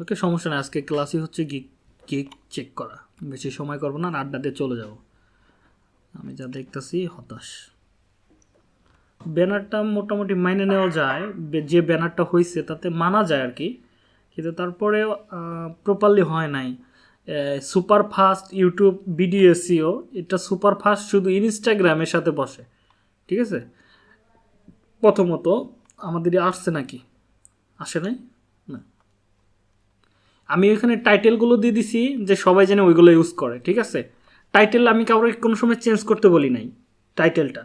ওকে, সমস্যা নেই। আজকে ক্লাসই হচ্ছে গিক গিক চেক করা। বেশি সময় করব না, আর আড্ডা দিয়ে চলে যাব। আমি যা দেখতেছি, হতাশ। ব্যানারটা মোটামুটি মাইনে নেওয়া যায়। যে ব্যানারটা হয়েছে তাতে মানা যায় আর কি। কিন্তু তারপরে প্রপারলি হয় নাই। Super fast YouTube video SEO, এটা সুপার ফাস্ট শুধু ইনস্টাগ্রামের সাথে বসে। ঠিক আছে? প্রথমত আমাদের আসছে নাকি? আসে নাই? না। আমি এখানে টাইটেলগুলো দিয়ে দিছি যে সবাই যেন ওইগুলো ইউজ করে, ঠিক আছে? টাইটেল আমি কাউকে কোনো সময় চেঞ্জ করতে বলি নাই, টাইটেলটা।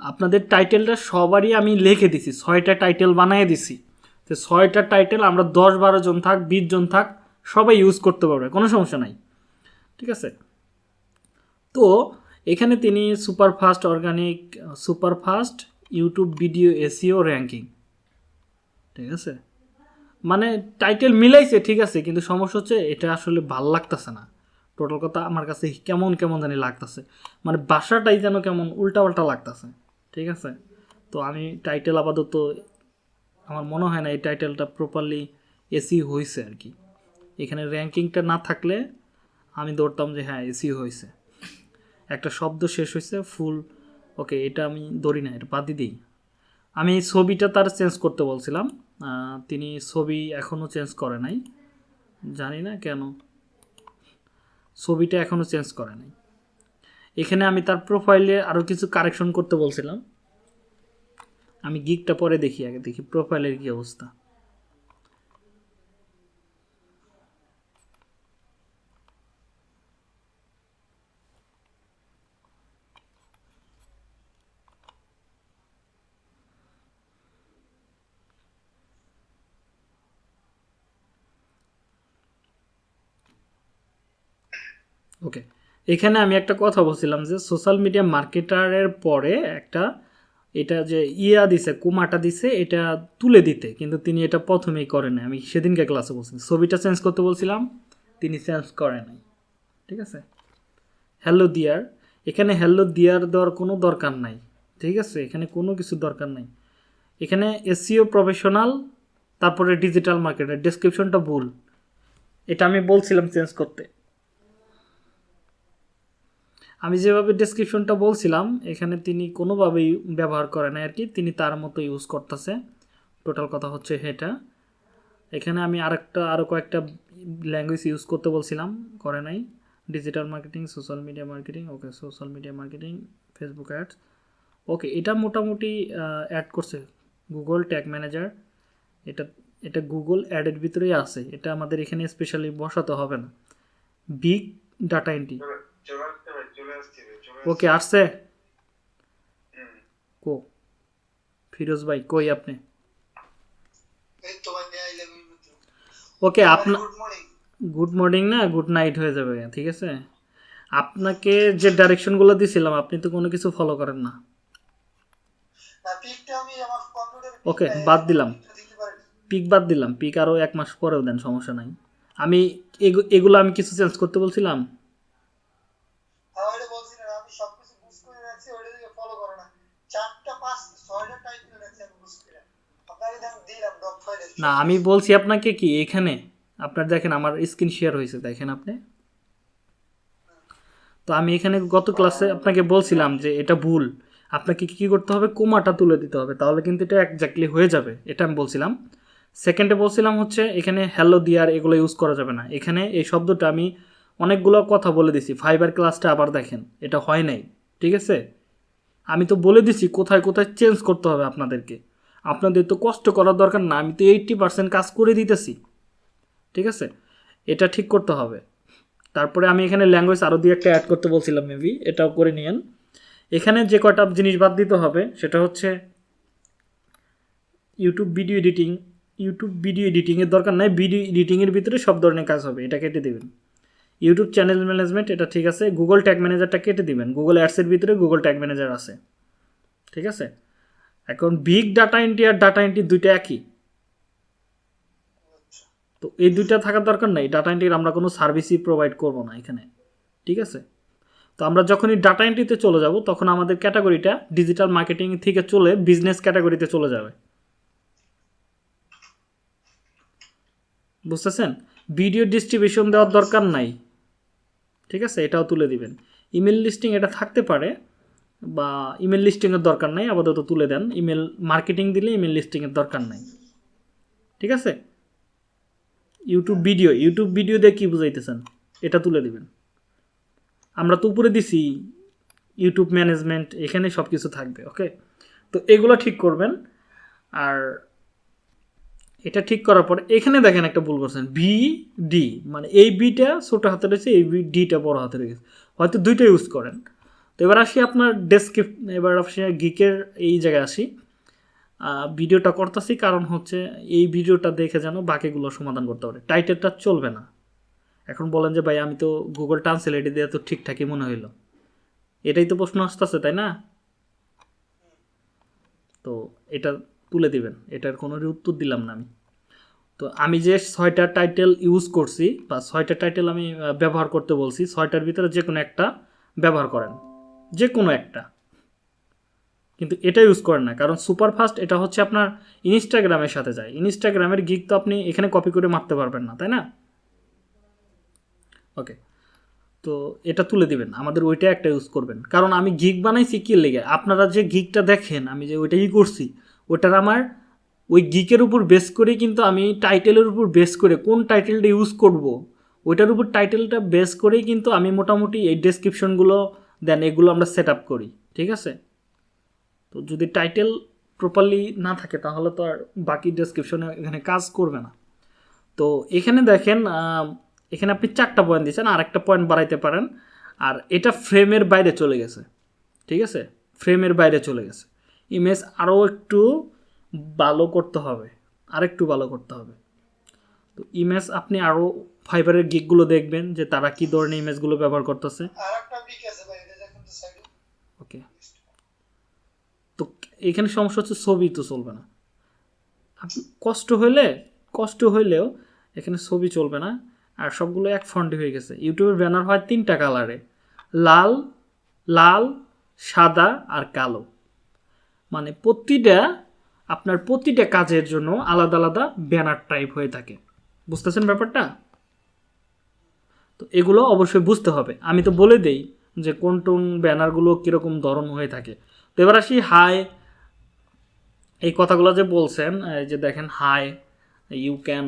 আপনাদের টাইটেলটা সবারই আমি লিখে দিছি, ছয়টা টাইটেল বানিয়ে দিছি। তো ছয়টা টাইটেল আমরা দশ বারো জন থাক, বিশ জন থাক, সবাই ইউজ করতে পারবে, কোনো সমস্যা নাই, ঠিক আছে? তো এখানে তিনি super fast organic super fast YouTube video SEO ranking ঠিক আছে? মানে টাইটেল মিলাইছে, ঠিক আছে, কিন্তু সমস্যা হচ্ছে এটা আসলে ভালো লাগতেছে না। টোটাল কথা আমার কাছে কেমন কেমন জানি লাগতেছে। মানে বাসাটাই যেন কেমন উল্টাপাল্টা লাগতেছে, ঠিক আছে? তো আমি টাইটেল আপাতত, আমার মনে হয় না এই টাইটেলটা প্রপারলি এসি হয়েছে আর কি। এখানে র্যাঙ্কিংটা না থাকলে আমি ধরতাম যে হ্যাঁ এসি হয়েছে একটা শব্দ শেষ হয়েছে ফুল ওকে, এটা আমি ধরি না, এটা বাদই দিই। আমি ছবিটা তার চেঞ্জ করতে বলছিলাম। তিনি ছবি এখনও চেঞ্জ করে নাই। জানি না কেন। ছবিটা এখনও চেঞ্জ করে নাই। এখানে আমি তার প্রোফাইলে আরও কিছু কারেকশন করতে বলছিলাম। আমি গিকটা পরে দেখি আগে, দেখি প্রোফাইলের কী অবস্থা ওকে এখানে আমি একটা কথা বলছিলাম যে সোশ্যাল মিডিয়া মার্কেটারের পরে একটা এটা যে ইয়া দিছে কুমাটা দিছে, এটা তুলে দিতে। কিন্তু তিনি এটা প্রথমেই করেন নাই। আমি সেদিনকে ক্লাসে বলছিলাম। ছবিটা চেঞ্জ করতে বলছিলাম, তিনি চেঞ্জ করে নাই। ঠিক আছে? হ্যালো দিয়ার এখানে হ্যালো দিয়ার দেওয়ার কোনো দরকার নাই। ঠিক আছে? এখানে কোনো কিছু দরকার নাই। এখানে এসিও প্রফেশনাল তারপরে ডিজিটাল মার্কেটার ডেসক্রিপশনটা ভুল। এটা আমি বলছিলাম চেঞ্জ করতে। আমি যেভাবে ডেসক্রিপশনটা বলছিলাম, এখানে তিনি কোনোভাবেই ব্যবহার করে না আর কি, তিনি তার মতো ইউজ করতেছে। টোটাল কথা হচ্ছে এটা। এখানে আমি আরেকটা আরও কয়েকটা ল্যাঙ্গুয়েজ ইউজ করতে বলছিলাম, করে নাই। Digital marketing social media marketing okay social media marketing Facebook ads okay এটা মোটামুটি অ্যাড করছে। গুগল ট্যাগ ম্যানেজার এটা এটা গুগল অ্যাডের ভিতরেই আছে। এটা আমাদের এখানে স্পেশালি বসাতে হবে না। বিগ ডাটা এন্ট্রি ওকে আসছে। কো? ফিরোজ ভাই কই আপনি। ওকে আপনার গুড মর্নিং না গুড নাইট হয়ে যাবে ঠিক আছে? আপনাকে যে ডাইরেকশনগুলো দিছিলাম আপনি তো কোনো কিছু ফলো করেন না। ওকে, বাদ দিলাম। পিক বাদ দিলাম পিক আরও এক মাস পরেও দেন সমস্যা নাই। আমি এগু- এগুলো আমি কিছু চেঞ্জ করতে বলছিলাম হ্যাঁ ওইটা বলছি না আমি সবকিছু বুঝ করে রাখছি ওইটা দিকে ফলো করে না চারটা পাঁচ ছয়টা টাইটেল রাখছি আমি বুঝ করে আপনাকে তো আমি দিলাম ডক ফাইলে না, আমি বলছি আপনাকে কি, এখানে, আপনার দেখেন আমার স্ক্রিন শেয়ার হয়েছে, দেখেন আপনি। তো আমি এখানে গত ক্লাসে আপনাকে বলছিলাম যে এটা ভুল। আপনাকে কী করতে হবে? কোমাটা তুলে দিতে হবে, তাহলে কিন্তু এটা একজাক্টলি হয়ে যাবে, এটা আমি বলছিলাম। সেকেন্ডে বলছিলাম হচ্ছে, এখানে হ্যালো দিয়ার এগুলো ইউজ করা যাবে না। এখানে এই শব্দটা আমি অনেকগুলো কথা বলে দিছি ফাইবার ক্লাসটা আবার দেখেন, এটা হয় নাই, ঠিক আছে? আমি তো বলে দিছি, কোথায় কোথায় চেঞ্জ করতে হবে আপনাদেরকে। আপনাদের তো কষ্ট করার দরকার না, আমি তো এইট্টি পার্সেন্ট কাজ করে দিতেছি। ঠিক আছে? এটা ঠিক করতে হবে। তারপরে আমি এখানে ল্যাঙ্গুয়েজ আরও দিয়ে একটা অ্যাড করতে বলছিলাম মেবি এটাও করে নিয়েন। এখানে যে কয়টা জিনিস বাদ দিতে হবে, সেটা হচ্ছে YouTube video editing YouTube video এডিটিংয়ের দরকার নাই ভিডিও এডিটিংয়ের ভিতরে সব ধরনের কাজ হবে, এটা কেটে দেবেন। ইউটিউব চ্যানেল ম্যানেজমেন্ট এটা ঠিক আছে। গুগল ট্যাগ ম্যানেজারটা কেটে দিবেন। গুগল অ্যাডসের ভিতরে গুগল ট্যাগ ম্যানেজার আছে। ঠিক আছে? এখন বিগ ডাটা এন্ট্রি আর ডাটা এন্ট্রি দুইটা একই? তো এই দুইটা থাকার দরকার নাই ডাটা এন্ট্রির আমরা কোনো সার্ভিসই প্রোভাইড করব না এখানে, ঠিক আছে? তো আমরা যখনই ডাটা এন্ট্রিতে চলে যাব, তখন আমাদের ক্যাটাগরিটা ডিজিটাল মার্কেটিং থেকে চলে বিজনেস ক্যাটাগরিতে চলে যাবে। বুঝতেছেন? ভিডিও ডিস্ট্রিবিউশন দেওয়ার দরকার নাই, ঠিক আছে? এটাও তুলে দিবেন। ইমেল লিস্টিং এটা থাকতে পারে বা ইমেল লিস্টিংয়ের দরকার নাই, আপাতত তুলে দেন। ইমেল মার্কেটিং দিলে ইমেল লিস্টিংয়ের দরকার নাই। ঠিক আছে? ইউটিউব ভিডিও ইউটিউব ভিডিও দিয়ে কী বুঝাইতেছেন? এটা তুলে দিবেন। আমরা তো উপরে দিছি ইউটিউব ম্যানেজমেন্ট এখানে সব কিছু থাকবে ওকে তো এগুলো ঠিক করবেন। আর এটা ঠিক করার পর, এখানে দেখেন একটা ভুল করছেন ভি ডি মানে এই বিটা ছোটো হাতে রয়েছে এই বি ডিটা বড় হাতে রয়েছে হয়তো দুইটা ইউজ করেন। তো এবার আসি আপনার ডেসক্রিপ এবার আসি গিকের এই জায়গায় আসি। ভিডিওটা করতেছি কারণ হচ্ছে এই ভিডিওটা দেখে যেন বাকিগুলো সমাধান করতে পারে। টাইটেলটা চলবে না। এখন বলেন যে, ভাই, আমি তো গুগল ট্রান্সলেটে দিয়ে তো ঠিকঠাকই মনে হইল। এটাই তো প্রশ্ন আসতেছে, তাই না? তো এটা তুলে দিবেন। এটার কোনো উত্তর দিলাম না আমি। তো আমি যে ছয়টা টাইটেল ইউজ করছি বা ছয়টা টাইটেল আমি ব্যবহার করতে বলছি, ছয়টার ভিতরে যে কোনো একটা ব্যবহার করেন। যে কোনো একটা। কিন্তু এটা ইউজ করেন না, কারণ সুপারফাস্ট এটা হচ্ছে আপনার ইনস্টাগ্রামের সাথে যায়। ইনস্টাগ্রামের গিক তো আপনি এখানে কপি করে মারতে পারবেন না, তাই না? ওকে তো এটা তুলে দিবেন, আমাদের ওইটা একটা ইউজ করবেন। কারণ আমি গিগ বানাইছি কি লেগে? আপনারা যে গিগটা দেখেন, আমি যে ওইটাই করছি ওটার আমার ওই গিকের উপর বেস করে কিন্তু আমি টাইটেলের উপর বেস করে কোন টাইটেলটা ইউজ করব, ওইটার উপর টাইটেলটা বেস করেই কিন্তু আমি মোটামুটি এই ডেসক্রিপশনগুলো দেন এগুলো আমরা সেট আপ করি, ঠিক আছে? তো যদি টাইটেল প্রপারলি না থাকে, তাহলে তো আর বাকি ডেসক্রিপশনে এখানে কাজ করবে না। তো এখানে দেখেন এখানে আপনি চারটা পয়েন্ট দিয়েছেন আর একটা পয়েন্ট বাড়াইতে পারেন। আর এটা ফ্রেমের বাইরে চলে গেছে, ঠিক আছে? ফ্রেমের বাইরে চলে গেছে। ইমেজ আরও একটু ভালো করতে হবে, আরেকটু ভালো করতে হবে। তো ইমেজ আপনি আরও ফাইবারের গিকগুলো দেখবেন, যে তারা কী ধরনের ইমেজগুলো ব্যবহার করতেছে। আর একটা বিক আছে ভাই এটা দেখুন তো সাইডে ওকে তো এখানে সমস্যা হচ্ছে ছবি তো চলবে না। কষ্ট হইলে, কষ্ট হইলেও এখানে ছবি চলবে না। আর সবগুলো এক ফন্টে হয়ে গেছে। ইউটিউবের ব্যানার হয় তিনটা কালারে লাল লাল, সাদা আর কালো। মানে প্রতিটা, আপনার প্রতিটা কাজের জন্য আলাদা আলাদা ব্যানার টাইপ হয়ে থাকে। বুঝতেছেন ব্যাপারটা? তো এগুলো অবশ্যই বুঝতে হবে। আমি তো বলে দেই যে কোন কোন ব্যানারগুলো কীরকম ধরন হয়ে থাকে। তো এবার আসি হাই এই কথাগুলো যে বলছেন এই যে দেখেন hi you can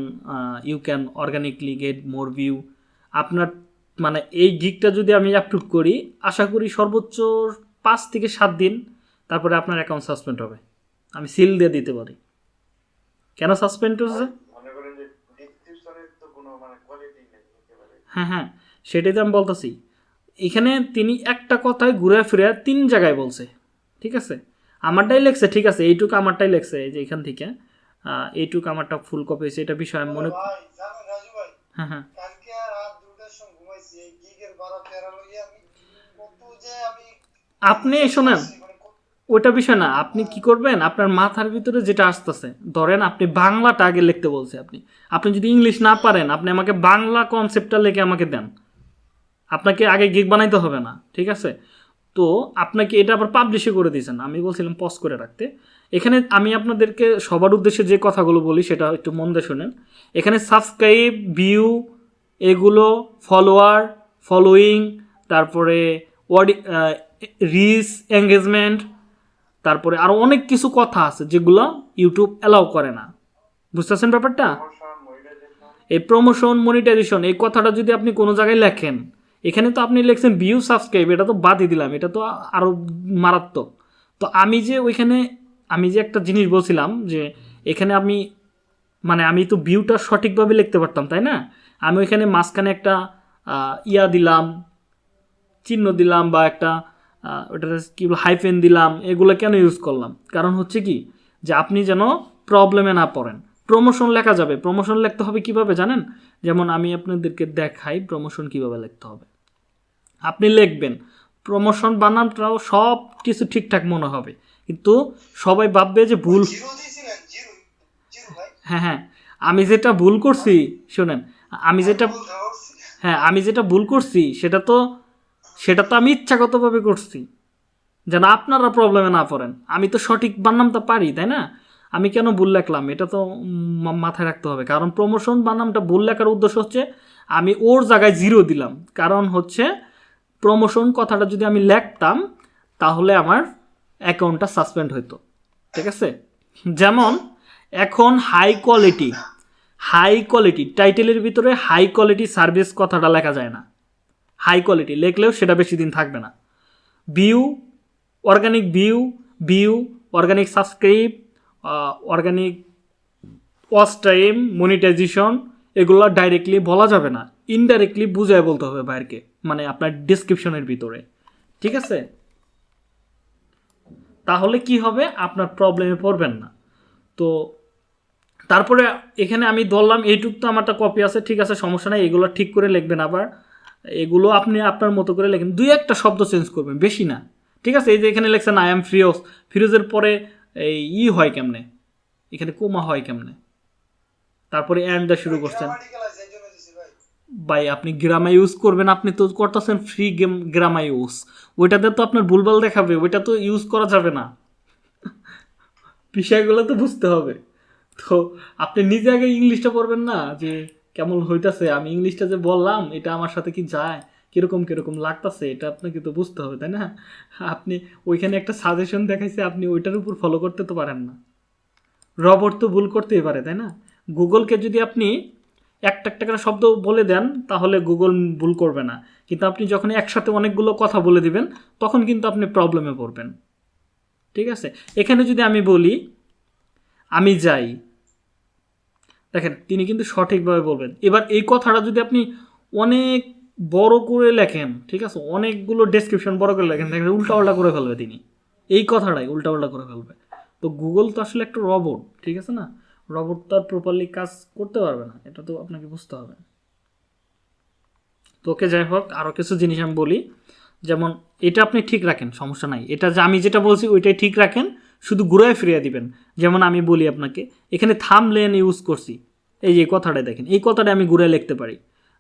you can organically get more view আপনার মানে এই গিকটা যদি আমি অ্যাপ্রুভ করি আশা করি সর্বোচ্চ পাঁচ থেকে সাত দিন তারপরে আপনার অ্যাকাউন্ট সাসপেন্ড হবে। আমি সিল দিয়ে দিতে পারি। কেন সাসপেন্ড হচ্ছে? মনে হ্যাঁ হ্যাঁ সেটাই তো আমি বলতেছি। এখানে তিনি একটা কথায় ঘুরে ফিরে তিন জায়গায় বলছে। ঠিক আছে? আমারটাই লেখছে ঠিক আছে এইটুকু আমারটাই লেখছে এই যে এখান থেকে। এইটুকু আমারটা ফুল কপি হয়েছে এটা বিষয় আমি মনে হ্যাঁ হ্যাঁ। আপনি শোনেন মানে ওইটা বিষয় না আপনি কি করবেন আপনার মাথার ভিতরে যেটা আসতেছে ধরেন আপনি বাংলাটা আগে লিখতে বলছে আপনি। আপনি যদি ইংলিশ না পারেন আপনি আমাকে বাংলা কনসেপ্টটা লিখে আমাকে দেন। আপনাকে আগে গিগ বানাইতে হবে না ঠিক আছে? তো আপনাকে এটা আবার পাবলিশে করে দিয়েছেন। আমি বলছিলাম পজ করে রাখতে। এখানে আমি আপনাদেরকে সবার উদ্দেশ্যে যে কথাগুলো বলি সেটা একটু মন দিয়ে শোনেন। এখানে সাবস্ক্রাইব ভিউ এগুলো ফলোয়ার ফলোয়িং তারপরে ওয়ার্ড রিস এঙ্গেজমেন্ট তারপরে আরও অনেক কিছু কথা আছে যেগুলো ইউটিউব অ্যালাউ করে না। বুঝতেছেন ব্যাপারটা? এই প্রমোশন মনিটাইজেশন এই কথাটা যদি আপনি কোনো জায়গায় লেখেন এখানে তো আপনি লিখছেন ভিউ সাবস্ক্রাইব এটা তো বাদই দিলাম, এটা তো আরও মারাত্মক। তো আমি যে ওইখানে, আমি যে একটা জিনিস বলছিলাম যে এখানে আমি মানে আমি তো ভিউটা সঠিকভাবে লিখতে পারতাম, তাই না? আমি ওইখানে মাঝখানে একটা ইয়া দিলাম, চিহ্ন দিলাম বা একটা ওটা কি বল হাইফেন দিলাম, এগুলো কেন ইউজ করলাম? কারণ হচ্ছে কি, যে আপনি যেন প্রবলেমে না পড়েন। প্রমোশন লেখা যাবে প্রমোশন লিখতে হবে কীভাবে জানেন? যেমন আমি আপনাদেরকে দেখাই প্রমোশন কীভাবে লিখতে হবে। আপনি লিখবেন। প্রমোশন বানানটাও সব কিছু ঠিকঠাক মনে হবে। কিন্তু সবাই ভাববে যে ভুল হ্যাঁ হ্যাঁ। আমি যেটা ভুল করছি শোনেন আমি যেটা হ্যাঁ আমি যেটা ভুল করছি সেটা তো সেটা তো আমি ইচ্ছাগতভাবে করছি। যেন আপনারা প্রবলেমে না পড়েন। আমি তো সঠিক বানামটা পারি তাই না? আমি কেন ভুল লেখলাম? এটা তো মাথায় রাখতে হবে। কারণ প্রমোশন বানামটা ভুল লেখার উদ্দেশ্য হচ্ছে আমি ওর জায়গায় জিরো দিলাম। কারণ হচ্ছে প্রমোশন কথাটা যদি আমি লেখতাম, তাহলে আমার অ্যাকাউন্টটা সাসপেন্ড হতো ঠিক আছে? যেমন, এখন হাই কোয়ালিটি হাই কোয়ালিটি টাইটেলের ভিতরে হাই কোয়ালিটি সার্ভিস কথাটা লেখা যায় না। হাই কোয়ালিটি লিখলেও সেটা বেশি দিন থাকবে না। View organic view view organic subscribe organic watch time monetization এগুলো ডাইরেক্টলি বলা যাবে না। ইনডাইরেক্টলি বুঝায় বলতে হবে বাইরকে মানে আপনার ডিসক্রিপশনের ভিতরে। ঠিক আছে? তাহলে কি হবে? আপনার প্রবলেমে পড়বেন না। তো তারপরে এখানে আমি ধরলাম, এইটুক তো আমারটা কপি আছে, ঠিক আছে, সমস্যা নাই, এগুলো ঠিক করে লিখবেন আবার। এগুলো আপনি আপনার মতো করে লেখেন। দুই একটা শব্দ চেঞ্জ করবেন, বেশি না। ঠিক আছে? এই যে এখানে লেখছেন আই এম ফিরোজ ফিরোজের পরে এই ই হয় কেমনে? এখানে কোমা হয় কেমনে? তারপরে অ্যান্ডটা শুরু করছেন গ্রামাটিক্যাল আছে এই জন্য দিছি ভাই, আপনি গ্রামা ইউজ করবেন, আপনি তো করতেছেন ফ্রি গেম গ্রামা ইউজ ওইটাতে তো আপনার ভুলভাল দেখাবে, ওইটা তো ইউজ করা যাবে না। বিষয়গুলো তো বুঝতে হবে। তো আপনি নিজে আগে ইংলিশটা পড়বেন না, যে কেমন হইতাছে? আমি ইংলিশটা যে বললাম, এটা আমার সাথে কি যায়? কীরকম কীরকম লাগতাছে? এটা আপনাকে তো বুঝতে হবে, তাই না? আপনি ওইখানে একটা সাজেশন দেখাইছে, আপনি ওইটার উপর ফলো করতে তো পারেন না। রবট তো ভুল করতেই পারে, তাই না? গুগলকে যদি আপনি একটা একটা করে শব্দ বলে দেন, তাহলে গুগল ভুল করবে না। কিন্তু আপনি যখন একসাথে অনেকগুলো কথা বলে দিবেন, তখন কিন্তু আপনি প্রবলেমে পড়বেন। ঠিক আছে? এখানে যদি আমি বলি, আমি যাই। দেখেন, তিনি কিন্তু সঠিকভাবে বলবেন। এবার এই কথাটা যদি আপনি অনেক বড় করে লেখেন, ঠিক আছে? অনেকগুলো ডেসক্রিপশন বড় করে লেখেন, দেখেন উল্টাপাল্টা করে ফেলবে তিনি। এই কথাটাই উল্টাপাল্টা করে ফেলবে। তো গুগল তো আসলে একটা রবট ঠিক আছে না? রবট তো আর প্রপারলি কাজ করতে পারবে না, এটা তো আপনাকে বুঝতে হবে। তো ওকে যাই হোক আরও কিছু জিনিস আমি বলি। যেমন, এটা আপনি ঠিক রাখেন, সমস্যা নাই। এটা যে আমি যেটা বলছি, ওইটাই ঠিক রাখেন, শুধু ঘুরায় ফিরিয়ে দিবেন। যেমন আমি বলি আপনাকে, এখানে থামলেন ইউজ করছি। এই যে কথাটা দেখেন, এই কথাটা আমি ঘুরে লিখতে পারি।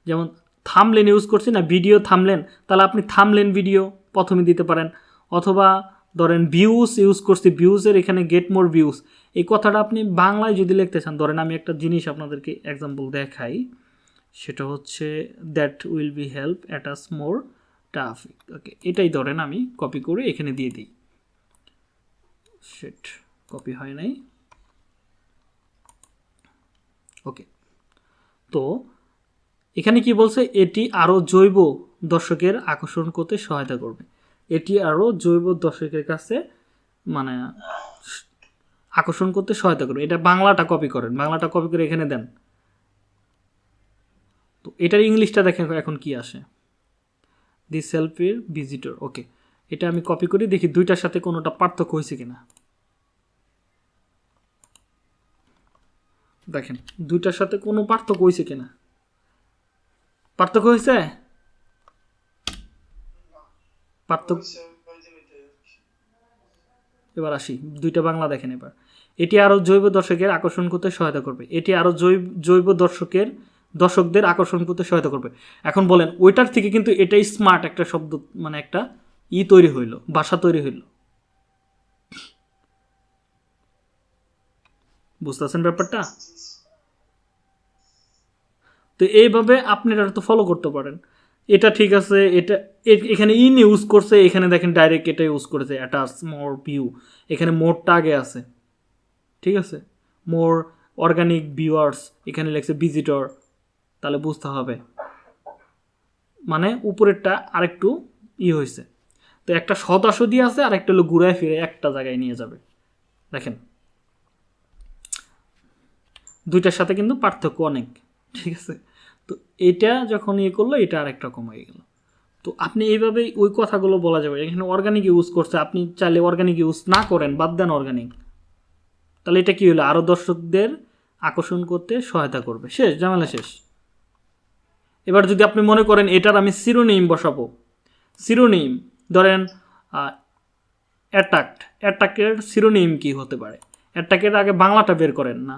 যেমন, থামলেন ইউজ করছি না ভিডিও থামলেন, তাহলে আপনি থামলেন ভিডিও প্রথমে দিতে পারেন। অথবা ধরেন ভিউজ ইউজ করছি ভিউজের এখানে গেট মোর ভিউজ এই কথাটা আপনি বাংলায় যদি লিখতে চান, ধরেন আমি একটা জিনিস আপনাদেরকে এক্সাম্পল দেখাই, সেটা হচ্ছে that will be help at অ্যাটাস more traffic okay এটাই ধরেন আমি কপি করে এখানে দিয়ে দিই। সেট কপি হয় নাই। ওকে তো এখানে কি বলছে? এটি আরও জৈব দর্শকের আকর্ষণ করতে সহায়তা করবে। এটি আরও জৈব দর্শকের কাছে মানে আকর্ষণ করতে সহায়তা করবে। এটা বাংলাটা কপি করেন। বাংলাটা কপি করে এখানে দেন। তো এটার ইংলিশটা দেখেন এখন কি আসে। দি সেলফির ভিজিটর ওকে এটা আমি কপি করি দেখি দুইটার সাথে কোনোটা পার্থক্য হয়েছে কিনা। দেখেন দুইটার সাথে কোনো পার্থক্য হয়েছে কিনা। পার্থক্য হয়েছে? পার্থক্য এবার আসি দুইটা বাংলা দেখেন এবার। এটি আরও জৈব দর্শকের আকর্ষণ করতে সহায়তা করবে। এটি আরও জৈব জৈব দর্শকের, দর্শকদের আকর্ষণ করতে সহায়তা করবে। এখন বলেন, ওইটার থেকে কিন্তু এটাই স্মার্ট একটা শব্দ মানে একটা ই তৈরি হইল বাসা তৈরি হইল। বুঝতেছেন ব্যাপারটা? তো এইভাবে আপনি এটা তো ফলো করতে পারেন। এটা ঠিক আছে, এটা এখানে ইন ইউজ করছে, এখানে দেখেন ডাইরেক্ট এটা ইউজ করেছে অ্যাটাচ মোর ভিউ এখানে মোরটা আগে আছে। ঠিক আছে? মোর অর্গানিক ভিউয়ার্স এখানে লেখছে ভিজিটর তাহলে বুঝতে হবে। মানে উপরেরটা আরেকটু ই হয়েছে। তো একটা সদাসদি আছে আর একটা হলো ঘুরায় ফিরে একটা জায়গায় নিয়ে যাবে। দেখেন। দুইটার সাথে কিন্তু পার্থক্য অনেক, ঠিক আছে? তো এটা যখন ইয়ে করল, এটা আরেক রকম হয়ে গেল। তো আপনি এইভাবেই ওই কথাগুলো বলা যাবে। এখানে অর্গানিক ইউজ করছে, আপনি চাইলে অর্গানিক ইউজ না করেন, বাদ দেন অর্গানিক তাহলে এটা কি হলো? আরও দর্শকদের আকর্ষণ করতে সহায়তা করবে। শেষ ঝামেলা শেষ। এবার যদি আপনি মনে করেন এটার আমি সিরোনিম বসাবো। সিরোনিম ধরেন অ্যাটাক্ট অ্যাটাকের সিরোনিম কি হতে পারে? অ্যাটাকের আগে বাংলাটা বের করেন না।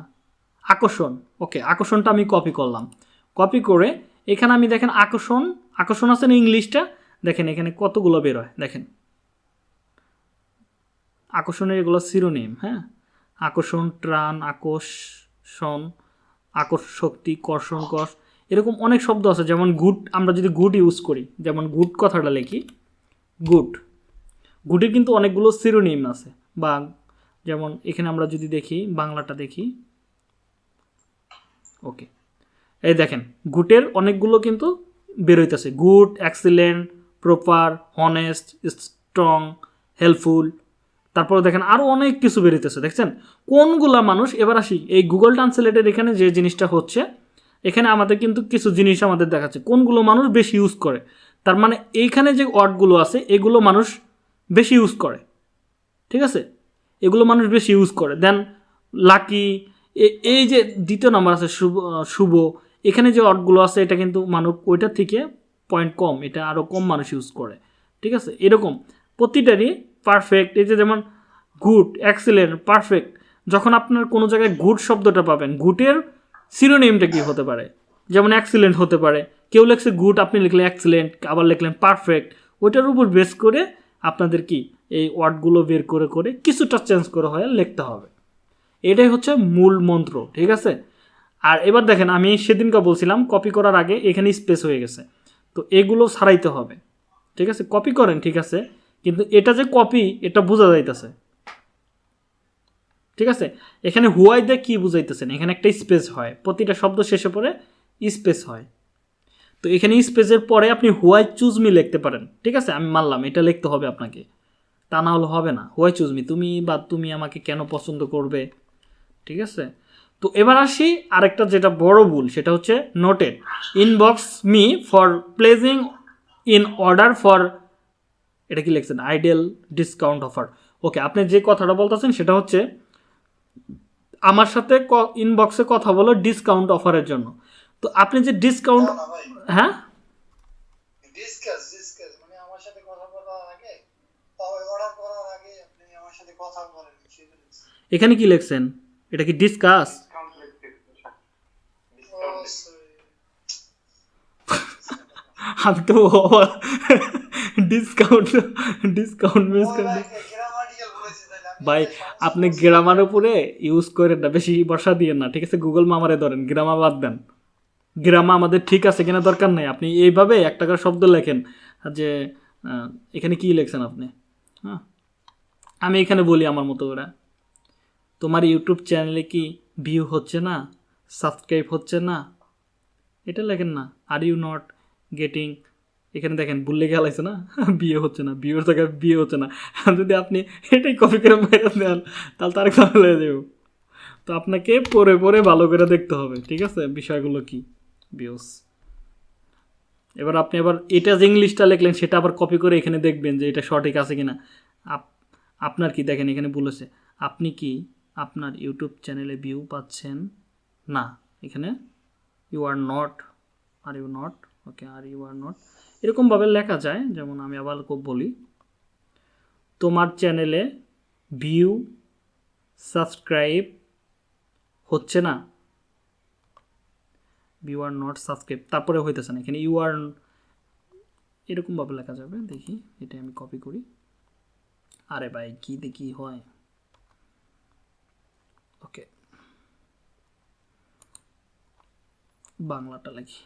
আকর্ষণ ওকে আকর্ষণটা আমি কপি করলাম। কপি করে এখানে আমি দেখেন আকর্ষণ আকর্ষণ আছে না ইংলিশটা? দেখেন এখানে কতগুলো বের হয়, দেখেন। আকর্ষণের এগুলো সিরোনিম হ্যাঁ? আকর্ষণ, ত্রাণ, আকর্ষণ আকর্ষক্তি কর্ষণ কষ এরকম অনেক শব্দ আছে। যেমন গুড আমরা যদি গুড ইউজ করি, যেমন গুড কথাটা লিখি গুড গুডের কিন্তু অনেকগুলো সিরোনিম আছে। বা যেমন এখানে আমরা যদি দেখি, বাংলাটা দেখি। ওকে। এই দেখেন, গুটের অনেকগুলো কিন্তু বেরোইতেছে। Good excellent proper honest strong helpful তারপরে দেখেন আরও অনেক কিছু বেরোইতেছে দেখছেন? কোনগুলা মানুষ, এবার আসি, এই গুগল ট্রান্সলেটের এখানে যে জিনিসটা হচ্ছে, এখানে আমাদের কিন্তু কিছু জিনিস আমাদের দেখাচ্ছে। কোনগুলো মানুষ বেশি ইউজ করে? তার মানে এইখানে যে ওয়ার্ডগুলো আছে, এগুলো মানুষ বেশি ইউজ করে। ঠিক আছে? এগুলো মানুষ বেশি ইউজ করে। দেন লাকি এই যে দ্বিতীয় নাম্বার আছে, শুভ শুভ, এখানে যে ওয়ার্ডগুলো আছে, এটা কিন্তু মানুষ, ওইটার থেকে পয়েন্ট কম, এটা আরও কম মানুষ ইউজ করে। ঠিক আছে? এরকম। প্রতিটারই পারফেক্ট এই যে যেমন গুড এক্সিলেন্ট পারফেক্ট যখন আপনার কোনো জায়গায় গুড শব্দটা পাবেন গুডের সিরোনেমটা কী হতে পারে? যেমন অ্যাক্সিলেন্ট হতে পারে, কেউ লেখছে গুড আপনি লিখলেন অ্যাক্সিলেন্ট আবার লিখলেন পারফেক্ট ওইটার উপর বেস করে আপনাদের কি, এই ওয়ার্ডগুলো বের করে করে কিছুটা চেঞ্জ করে হয়ে, লিখতে হবে। এটাই হচ্ছে মূল মন্ত্র, ঠিক আছে? আর এবার দেখেন, আমি সেদিনকে বলছিলাম কপি করার আগে এখানে স্পেস হয়ে গেছে। তো এগুলো সারাইতে হবে, ঠিক আছে? কপি করেন, ঠিক আছে? কিন্তু এটা যে কপি এটা বোঝা যাইতেছে। ঠিক আছে? এখানে হুয়াই দিয়ে কী বুঝাইতেছেন? এখানে একটা স্পেস হয়। প্রতিটা শব্দ শেষে পরে স্পেস হয়। তো এখানে স্পেসের পরে আপনি হুয়াই চুজ মি লিখতে পারেন। ঠিক আছে? আমি মানলাম, এটা লিখতে হবে আপনাকে। তা না হলে হবে না। হুয়াই চুজ মি তুমি বা তুমি আমাকে কেন পছন্দ করবে? ঠিক আছে? তো এবার আসি আরেকটা যেটা বড় ভুল, সেটা হচ্ছে noted inbox me for pledging in order for এটা কি লিখছেন? আইডিয়াল ডিসকাউন্ট অফার ওকে আপনি যে কথাটা বলতেছেন সেটা হচ্ছে আমার সাথে ইনবক্সে কথা বলো ডিসকাউন্ট অফারের জন্য। তো আপনি যে ডিসকাউন্ট হ্যাঁ? ডিসকাস ডিসকাস মানে আমার সাথে কথা বলার আগে অর্ডার করার আগে আপনি আমার সাথে কথা বলেন সেটা লিখছি। এখানে কি লিখছেন? এটা কি ডিসকাস sorry. আমি তো ডিসকাউন্ট ডিসকাউন্ট মিস করে ভাই, আপনি গ্রামার উপরে ইউজ করেন না বেশি বর্ষা দিয়ে না ঠিক আছে? গুগল মামারে ধরেন গ্রামা বাদ দেন। গ্রামা আমাদের ঠিক আছে কিনা দরকার নেই। আপনি এইভাবে একটা করে শব্দ লেখেন যে এখানে কি লেখছেন আপনি? হ্যাঁ? আমি এখানে বলি আমার মতো করে। তোমার ইউটিউব চ্যানেলে কি ভিউ হচ্ছে না? সাবস্ক্রাইব হচ্ছে না? এটা লেখেন না। আর ইউ নট গেটিং এখানে দেখেন ভুললে গেলাইছে না? বিয়ে হচ্ছে না, বিয়ের জায়গায় বিয়ে হচ্ছে না। যদি আপনি এটাই কপি করে মেরে দেন, তাহলে তার হয়ে দেব তো আপনাকে পরে পরে ভালো করে দেখতে হবে, ঠিক আছে? বিষয়গুলো কি? বিয়স এবার আপনি আবার এটা যে ইংলিশটা লিখলেন, সেটা আবার কপি করে এখানে দেখবেন যে এটা সঠিক আছে কিনা। আপ- আপনার কি? দেখেন এখানে বলেছে আপনি কি আপনার ইউটিউব চ্যানেলে ভিউ পাচ্ছেন? না। এখানে you are not are you not okay are you are not এরকমভাবে লেখা যায়, যেমন আমি আবার বলি, তোমার চ্যানেলে ভিউ, সাবস্ক্রাইব হচ্ছে না? ভিউ আর নট সাবস্ক্রাইব তারপরে হইতেছে না, এখানে ইউ আর এরকমভাবে লেখা যাবে, দেখি, এটা আমি কপি করি। আরে ভাই, কি দেখি হয়? ওকে বাংলাটা লিখি।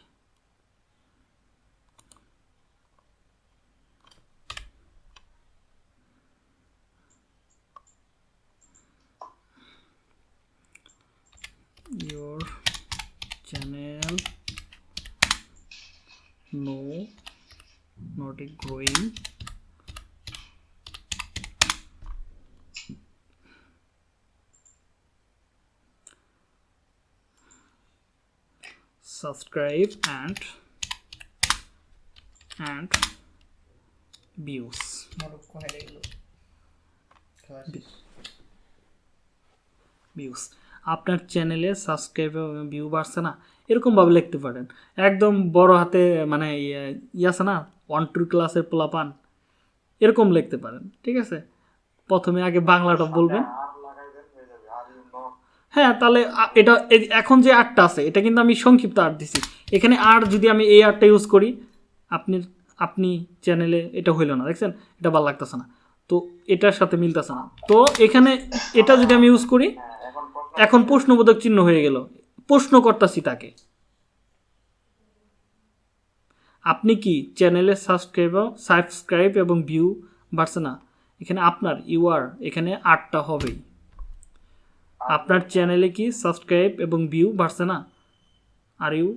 started growing subscribe and and views views আপনার চ্যানেলে সাবস্ক্রাইব ভিউ বাড়ছে না এরকমভাবে লিখতে পারেন। একদম বড় হাতে মানে ইয়ে- আছে না ওয়ান টু ক্লাসের পোলাপান, এরকম লিখতে পারেন, ঠিক আছে? প্রথমে আগে বাংলাটা বলবেন। হয়ে, তাহলে এটা এখন যে আর্টটা আছে, এটা কিন্তু আমি সংক্ষিপ্ত আর্ট দিছি। এখানে আর যদি আমি এই আর্টটা ইউজ করি, আপনি আপনি চ্যানেলে এটা হইল না, দেখছেন? এটা ভালো লাগতেছে না। তো এটার সাথে মিলতেছে না। তো এখানে এটা যদি আমি ইউজ করি এখন প্রশ্নবোধক চিহ্ন হয়ে গেল। প্রশ্ন করতেছি তাকে আপনি কি চ্যানেলে সাবস্ক্রাইব সাবস্ক্রাইব এবং ভিউ বাড়ছে না? এখানে আপনার ইউআর এখানে আটটা হবেই। আপনার চ্যানেলে কি সাবস্ক্রাইব এবং ভিউ বাড়ছে না? Are you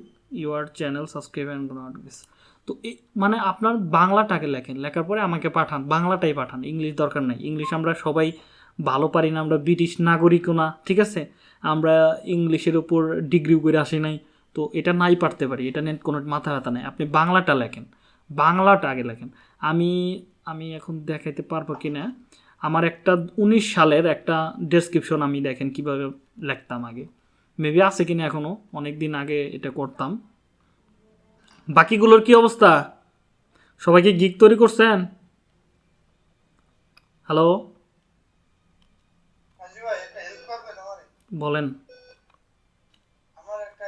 your channel subscribe and notification তো মানে আপনার বাংলাটাকে লেখেন। লেখার পরে আমাকে পাঠান। বাংলাটাই পাঠান। ইংলিশ দরকার নাই। ইংলিশ আমরা সবাই ভালো পারি না, আমরা ব্রিটিশ নাগরিকও না, ঠিক আছে? আমরা ইংলিশের উপর ডিগ্রি করে আসি নাই, তো এটা নাই পারতে পারি, এটা নিয়ে কোনো মাথা ব্যথা নাই। আপনি বাংলাটা লেখেন, বাংলাটা আগে লেখেন। আমি আমি এখন দেখাইতে পারব কি না আমার একটা উনিশ সালের একটা ডেসক্রিপশন আমি দেখেন কীভাবে লিখতাম আগে। মেবি আছে কিনা এখনও অনেক দিন আগে এটা করতাম। বাকিগুলোর কি অবস্থা? সবাইকে গিক তৈরি করছেন? হ্যালো রাজু ভাই একটা হেল্প করবেন আমারে বলেন। আমার একটা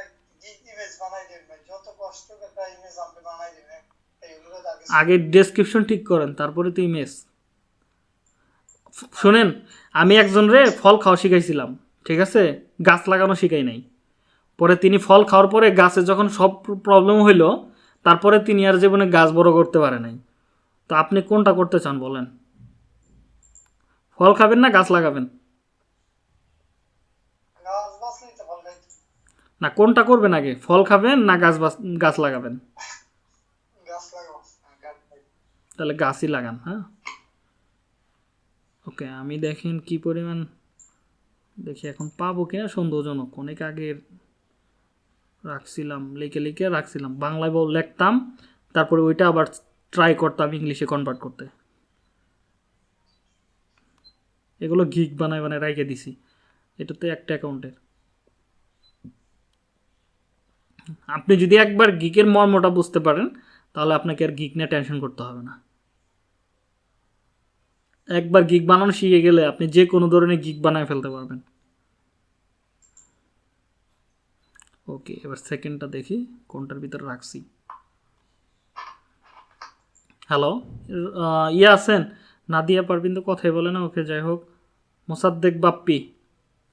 ইমেজ বানাই ভাই যত কষ্ট করে একটা ইমেজ আপনি বানাই আগে আগে ডেসক্রিপশন ঠিক করেন তারপরে তো ইমেজ শোনেন আমি একজন রে ফল খাওয়া শিখাইছিলাম ঠিক আছে? গাছ লাগানো শিখাই নাই। পরে তিনি ফল খাওয়ার পরে গাছে যখন সব প্রবলেম হইল তারপরে তিনি আর জীবনে গাছ বড় করতে পারে নাই। তো আপনি কোনটা করতে চান বলেন? ফল খাবেন না গাছ লাগাবেন গাছ বাঁচলেই তো ভালো খাইতে না কোনটা করবেন আগে? ফল খাবেন না গাছ গাছ লাগাবেন? লাগাবো। তাহলে গাছই লাগান হ্যাঁ? ওকে আমি দেখেন কি পরিমাণ দেখি এখন পাবো কিনা সন্দেহজনক। অনেক আগে রাখছিলাম লিখে লিখে রাখছিলাম। বাংলায় বল লিখতাম তারপরে ওইটা আবার ট্রাই করতাম ইংলিশে কনভার্ট করতে। এগুলো গিক বানায় বানায় রেখে দিছি। এটা তো একটা অ্যাকাউন্টের আপনি যদি একবার গিকের মর্মটা বুঝতে পারেন, তাহলে আপনাকে আর গিক নিয়ে টেনশন করতে হবে না। একবার গিক বানানো শিখে গেলে আপনি যে কোনো ধরনের গিক বানায় ফেলতে পারবেন। ওকে এবার সেকেন্ডটা দেখি, কোনটার ভিতরে রাখছি। হ্যালো ইয়ে আছেন? নাদিয়া পারবিন তো কথাই বলে না, ওকে যাই হোক। মোসাদ্দেক বাপ্পি,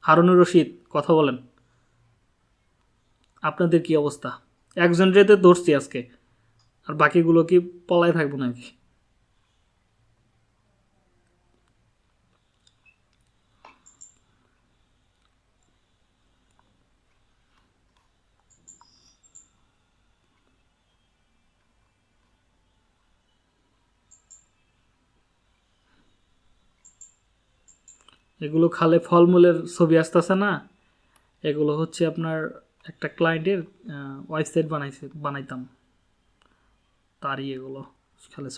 হারুনুর রশিদ, কথা বলেন। আপনাদের কি অবস্থা? একজন রেতে ধরছি আজকে। আর বাকিগুলো কি পলায় থাকব নাকি? এগুলো খালে ফলমূলের ছবি আসতেছে না? এগুলো হচ্ছে আপনার একটা ক্লায়েন্টের ওয়েবসাইট বানাইছে বানাইতাম। তারই এগুলো খালে